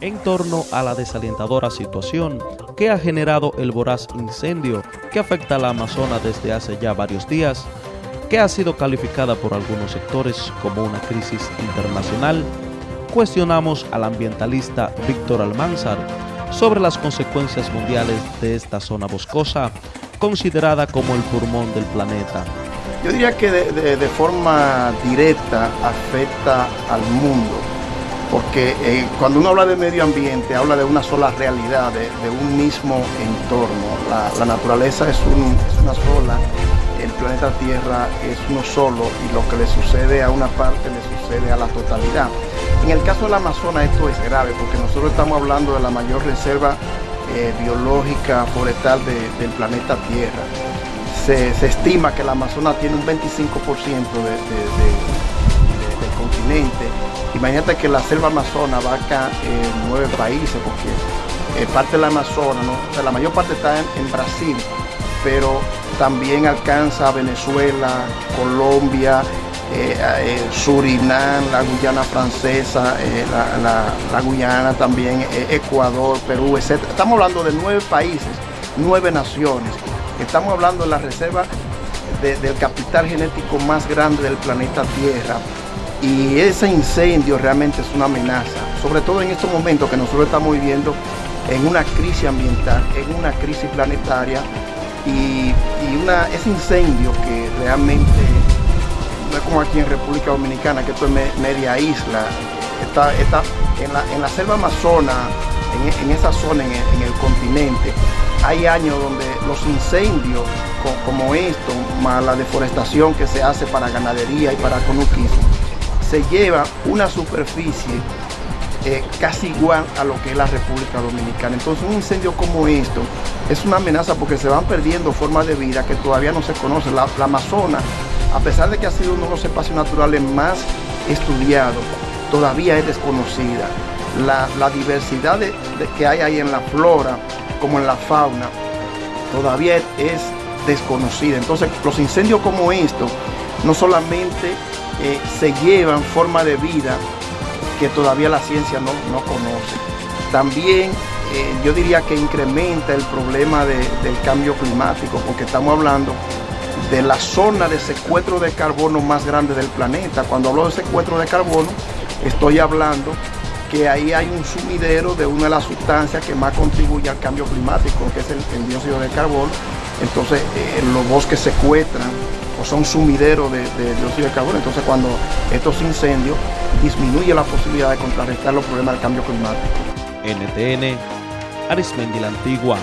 en torno a la desalentadora situación que ha generado el voraz incendio que afecta a la Amazona desde hace ya varios días, que ha sido calificada por algunos sectores como una crisis internacional, cuestionamos al ambientalista Víctor Almanzar sobre las consecuencias mundiales de esta zona boscosa, considerada como el pulmón del planeta. Yo diría que de, forma directa afecta al mundo porque eh, cuando uno habla de medio ambiente, habla de una sola realidad, de, un mismo entorno. La, naturaleza es, un, es, una sola, el planeta Tierra es uno solo y lo que le sucede a una parte le sucede a la totalidad. En el caso del Amazonas esto es grave porque nosotros estamos hablando de la mayor reserva eh, biológica forestal de, del planeta Tierra. Se, estima que el Amazonas tiene un 25% de, Imagínate que la selva amazona abarca eh, nueve países, porque eh, parte de la Amazona, ¿no? o sea, la mayor parte está en, Brasil, pero también alcanza Venezuela, Colombia, eh, Surinam, la Guyana francesa, la, Guyana también, Ecuador, Perú, etc. Estamos hablando de nueve países, nueve naciones. Estamos hablando de la reserva de, del capital genético más grande del planeta Tierra, y ese incendio realmente es una amenaza, sobre todo en estos momentos que nosotros estamos viviendo en una crisis ambiental, en una crisis planetaria y, y ese incendio que realmente no es como aquí en República Dominicana, que esto es me, media isla, está, está en, la, en, la, selva amazona, en, en esa zona, en el, en el, continente, hay años donde los incendios como esto, más la deforestación que se hace para ganadería y para conuquismo, se lleva una superficie eh, casi igual a lo que es la República Dominicana. Entonces un incendio como esto es una amenaza porque se van perdiendo formas de vida que todavía no se conocen. La, la Amazona, a pesar de que ha sido uno de los espacios naturales más estudiados, todavía es desconocida. La, diversidad de que hay ahí en la flora como en la fauna todavía es desconocida. Entonces los incendios como estos no solamente eh, se llevan forma de vida que todavía la ciencia no, no conoce. También eh, yo diría que incrementa el problema de, del cambio climático, porque estamos hablando de la zona de secuestro de carbono más grande del planeta. Cuando hablo de secuestro de carbono, estoy hablando que ahí hay un sumidero de una de las sustancias que más contribuye al cambio climático, que es el, dióxido de carbono. Entonces eh, los bosques secuestran o son sumideros de, de dióxido de carbono. Entonces cuando estos incendios disminuye la posibilidad de contrarrestar los problemas del cambio climático. NTN, Arismendi la Antigua.